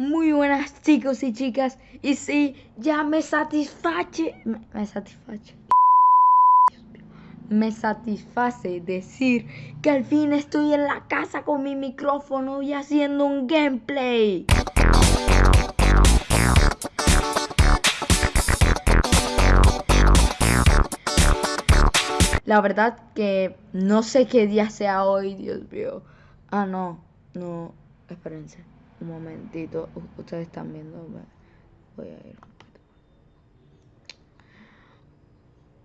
Muy buenas chicos y chicas. Y sí, ya me satisface. Me, me satisface. Me satisface decir que al fin estoy en la casa con mi micrófono y haciendo un gameplay. La verdad que no sé qué día sea hoy, Dios mío. Ah, no, no, espérense un momentito. Ustedes están viendo. Voy a ir.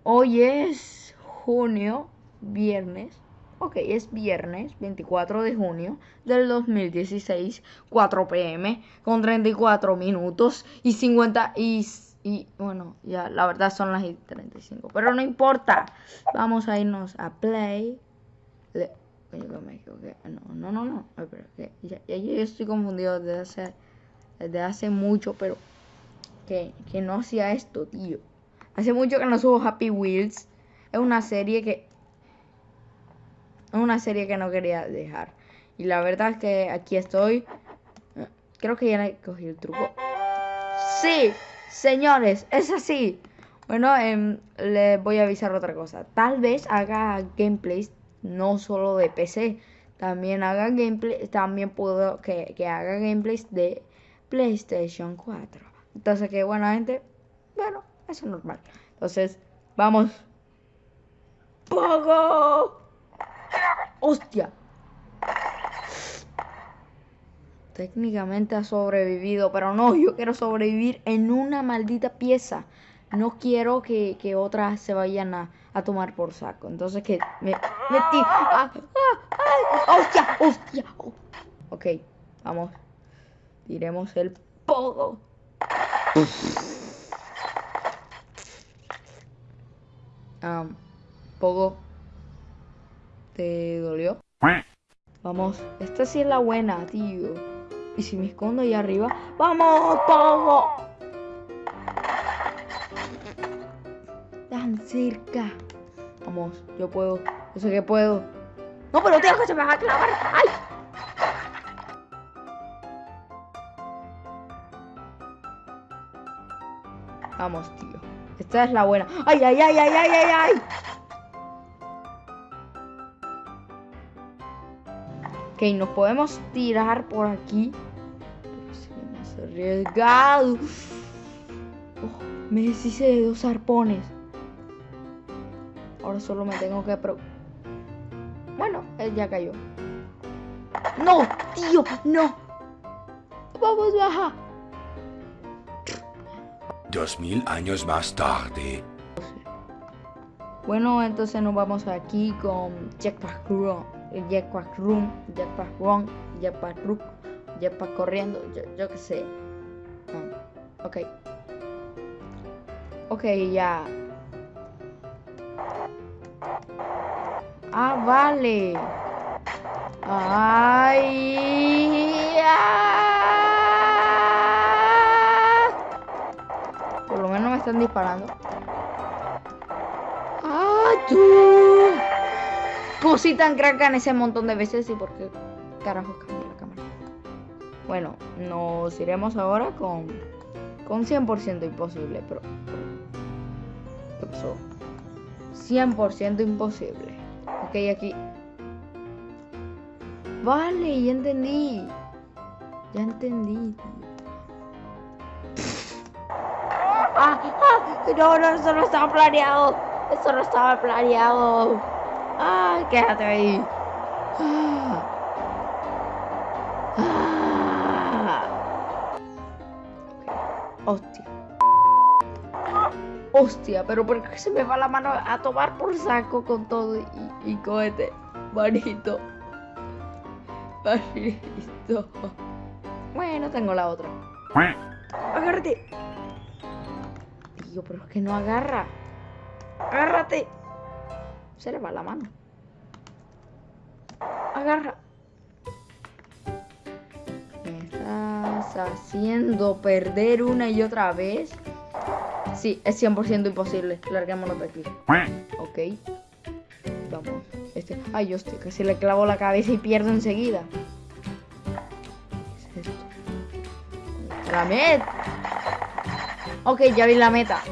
Hoy es junio, viernes. Ok, es viernes 24 de junio del 2016, 4 pm, con 34 minutos y 50 y, y bueno, ya la verdad son las y 35, pero no importa. Vamos a irnos a play. Le- Equivoqué. No, no, no, no. Pero que ya, ya yo estoy confundido desde hace, desde hace mucho, pero que, que no hacía esto, tío. Hace mucho que no subo Happy Wheels. Es una serie que. Es una serie que no quería dejar. Y la verdad es que aquí estoy. Creo que ya cogí el truco. Sí, señores, es así. Bueno, em, les voy a avisar otra cosa. Tal vez haga gameplays no solo de PC. También haga gameplay, también puedo que, que haga gameplays de PlayStation 4. Entonces que bueno, gente, bueno, eso es normal. Entonces, vamos. ¡Pogo! ¡Hostia! Técnicamente ha sobrevivido, pero no, yo quiero sobrevivir en una maldita pieza. No quiero que, que otras se vayan a, a tomar por saco. Entonces que me metí. ¡Ah! ¡Ah! ¡Ah! ¡Hostia! ¡Hostia! Ok, vamos. Tiremos el pogo. Am, pogo. ¿Te dolió? Vamos, esta sí es la buena, tío. Y si me escondo ahí arriba, ¡vamos, Pogo! Cerca. Vamos, yo puedo. Yo sé que puedo. No, pero tío, que se me va a clavar. ¡Ay! Vamos, tío. Esta es la buena. ¡Ay, ay, ay, ay, ay, ay, ay! Ok, nos podemos tirar por aquí. Arriesgado. Oh, me deshice de dos arpones. Solo me tengo que... Pro... Bueno, él ya cayó. ¡No! ¡Tío! ¡No! ¡Vamos, baja! Dos mil años más tarde. Bueno, entonces nos vamos aquí con Jetpack Room, Jetpack Room, Jetpack Run, Jetpack Rook, Jetpack corriendo, yo, yo qué sé. No, Ok. Ok, ya. Ah, vale. Ay. Por lo menos me están disparando. ¡Ah, tú! Cosí tan cracan ese montón de veces y por qué carajos cambió la cámara. Bueno, nos iremos ahora con con 100% imposible, pero ¿qué pasó? 100% imposible. Ok, aquí. Vale, ya entendí. Ya entendí. ¡Ah! ¡Ah! No, no, eso no estaba planeado. Eso no estaba planeado. ¡Ah! Quédate ahí. ¡Ah! ¡Ah! Hostia. Hostia, pero ¿por qué se me va la mano a tomar por saco con todo y, y cohete? Manito. Manito. Bueno, tengo la otra. Agárrate. Tío, pero es que no agarra. Agárrate. Se le va la mano. Agarra. Me estás haciendo perder una y otra vez. Es 100% imposible. Larguémonos de aquí. Ok. Vamos. Este. Ay, hostia, casi le clavo la cabeza y pierdo enseguida. ¿Qué es esto? La meta. Ok, ya vi la meta.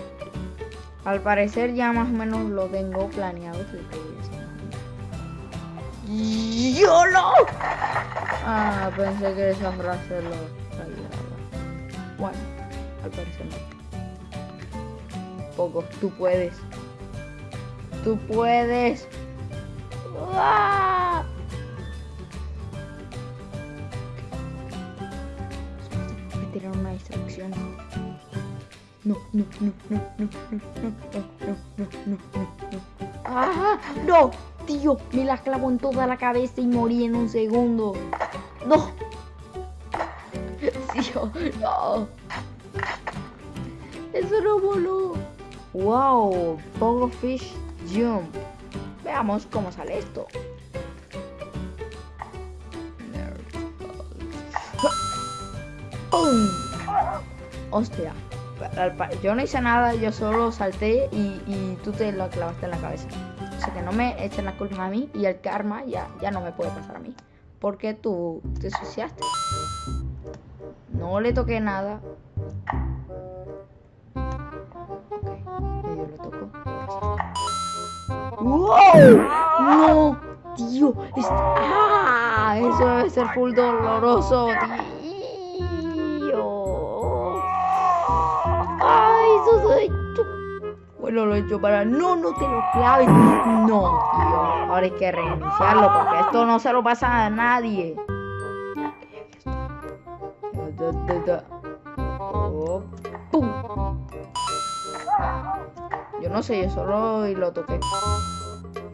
Al parecer ya más o menos lo tengo planeado. ¡YOLO! Ah, pensé que esa frase lo. Bueno, al parecer no. Poco, tú puedes. Tú puedes. ¡Ah! Voy a tirar una distracción. No, no, no, no, no, no, no, no, no, no, no, no. ¡Ah! ¡No! Tío, me la clavó en toda la cabeza y morí en un segundo. ¡No! Tío, no. Eso no voló. ¡Wow! Pogo Fish Jump. Veamos cómo sale esto. ¡Pum! Hostia. Yo no hice nada, yo solo salté y, tú te lo clavaste en la cabeza. Sea que no me echen la culpa a mí y el karma ya, ya no me puede pasar a mí. Porque tú te suciaste. No le toqué nada. ¡Wow! ¡No! Tío. ¡Ah! Eso debe ser full doloroso, tío. ¡Ay, eso soy! Bueno, lo he hecho para... ¡No, no te lo claves! No, tío. Ahora hay que reiniciarlo porque esto no se lo pasa a nadie. Oh, ¡Pum! Yo no sé, yo solo y lo toqué.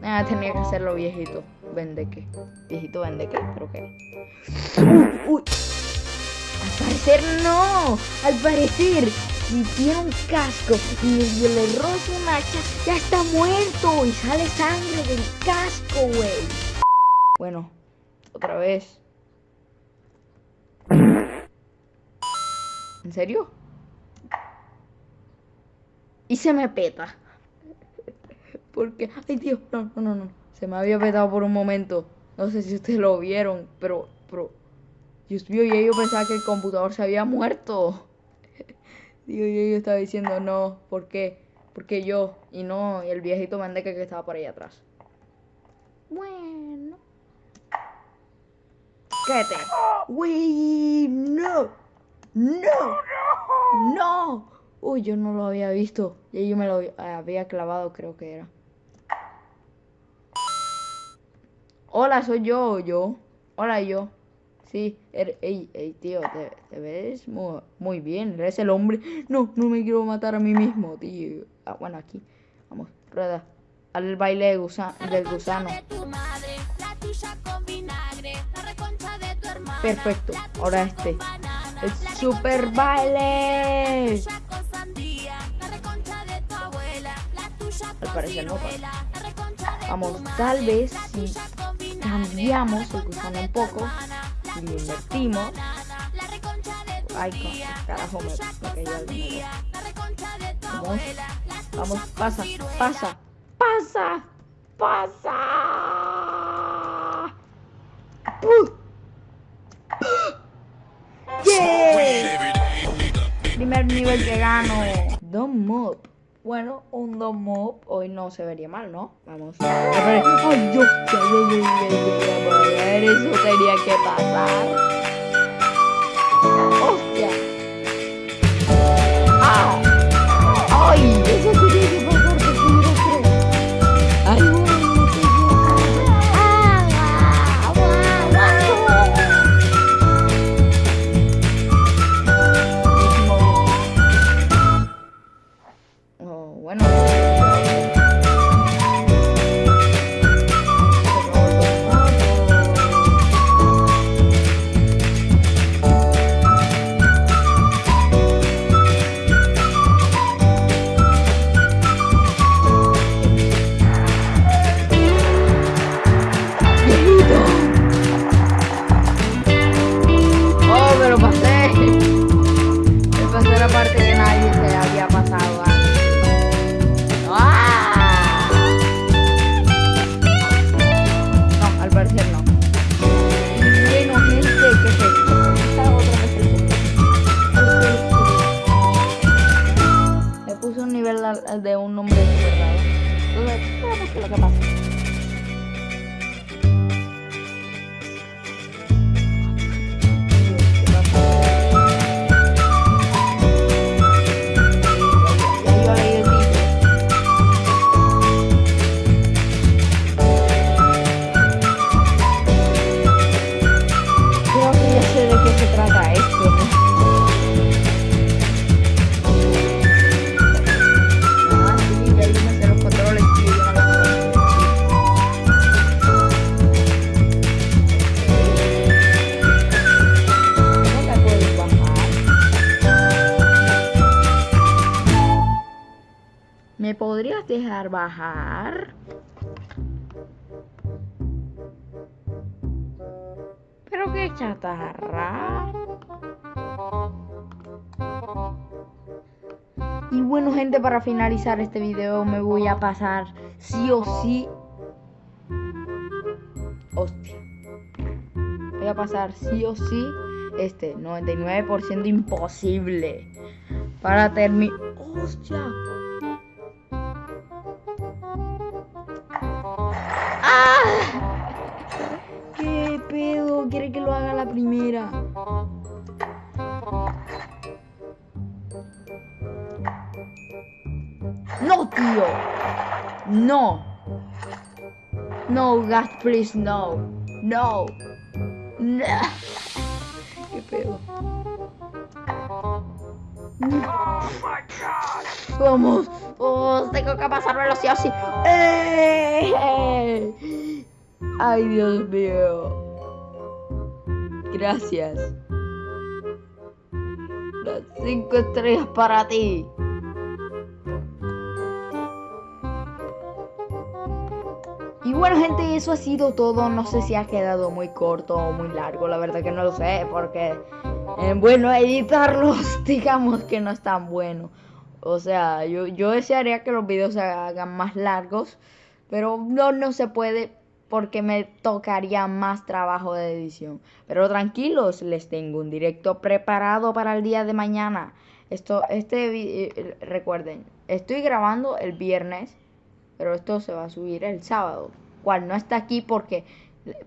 Ah, tenía que hacerlo viejito. Vende qué. Viejito vende qué, creo que. Uy, uy. Al parecer no. Al parecer, si tiene un casco y le roza un hacha, ya está muerto y sale sangre del casco, güey. Bueno, otra vez. ¿En serio? Y se me peta. Porque, ay Dios, no, no, no, no. Se me había petado por un momento. No sé si ustedes lo vieron, pero, pero, Dios mío, y yo pensaba que el computador se había muerto. Digo, yo, yo estaba diciendo, no, ¿por qué? Porque yo, y no el viejito mandeca que estaba por ahí atrás. Bueno. Cállate. Uy, no. No. No. Uy, yo no lo había visto. Y yo me lo había clavado, creo que era. Hola, soy yo, yo. Hola, yo. Sí, er, ey, ey, tío, te, te ves muy, muy, bien. Eres el hombre. No, no me quiero matar a mí mismo, tío. Ah, bueno, aquí. Vamos, rueda. Al baile de gusa del gusano. Perfecto. Ahora este. El super baile. Al parecer no. Vamos, tal vez si cambiamos el gusano un poco y lo invertimos. Ay, carajo, me, me cayó algo. Vamos, vamos, pasa, pasa, pasa, pasa. ¡Puh! ¡Yeah! Primer nivel que gano. Don Mob. Bueno, un Don Mob hoy no se vería mal, ¿no? Vamos. ¡Ay, yo! Eso tenía que pasar. ¡Hostia! Bajar? Pero qué chatarra. Y bueno gente, para finalizar este video me voy a pasar sí o sí. Hostia. Voy a pasar sí o sí este 99% imposible. Para terminar... Hostia. La primera. No, tío. No. No, God, please, no. No. No. ¿Qué pedo? Vamos. Tengo que pasármelo sí o sí. ¡Eh! Ay, Dios mío. Gracias. Las cinco estrellas para ti. Y bueno gente, eso ha sido todo. No sé si ha quedado muy corto o muy largo. La verdad que no lo sé porque, eh, bueno, editarlos digamos que no es tan bueno. O sea, yo, yo desearía que los videos se hagan más largos, pero no, no se puede porque me tocaría más trabajo de edición. Pero tranquilos, les tengo un directo preparado para el día de mañana. Esto, este, eh, recuerden, estoy grabando el viernes, pero esto se va a subir el sábado, cual no está aquí porque,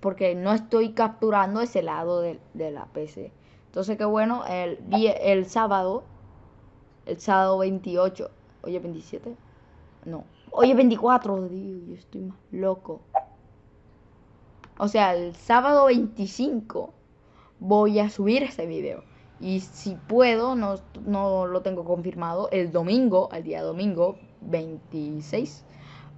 porque no estoy capturando ese lado de, de la PC. Entonces, qué bueno, el, el sábado el sábado 28. Oye, 27. No. Oye, 24. Dios, yo estoy más loco. O sea, el sábado 25 voy a subir este video. Y si puedo, no, no lo tengo confirmado, el domingo, el día domingo 26,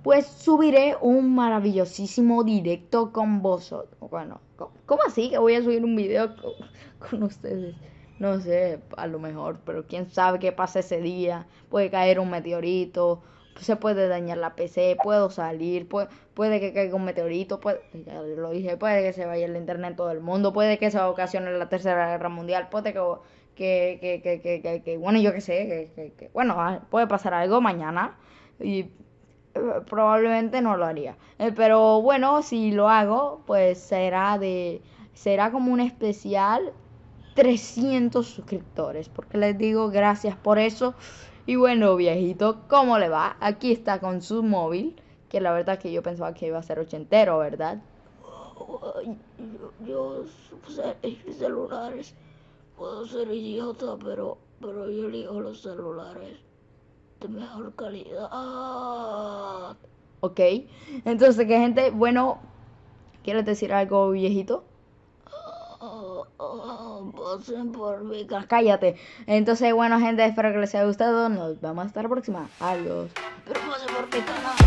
pues subiré un maravillosísimo directo con vosotros. Bueno, ¿cómo así que voy a subir un video con ustedes? No sé, a lo mejor, pero quién sabe qué pasa ese día. Puede caer un meteorito, se puede dañar la PC, puedo salir, puede, puede que caiga un meteorito, puede, ya lo dije, puede que se vaya el internet todo el mundo, puede que se ocasione la tercera guerra mundial, puede que, que, que, que, que bueno, yo qué sé, que, bueno, ah, puede pasar algo mañana y eh, probablemente no lo haría. Eh, pero bueno, si lo hago, pues será de, será como un especial 300 suscriptores. Porque les digo gracias por eso. Y bueno, viejito, ¿cómo le va? Aquí está con su móvil. Que la verdad que yo pensaba que iba a ser ochentero, ¿verdad? Yo, yo celulares. Puedo ser idiota, pero, pero yo elijo los celulares de mejor calidad. Ok. Entonces, ¿qué gente? Bueno, ¿quieres decir algo, viejito? Por Cállate. Entonces, bueno, gente, espero que les haya gustado. Nos vemos hasta la próxima. Adiós. Pero por mi canal.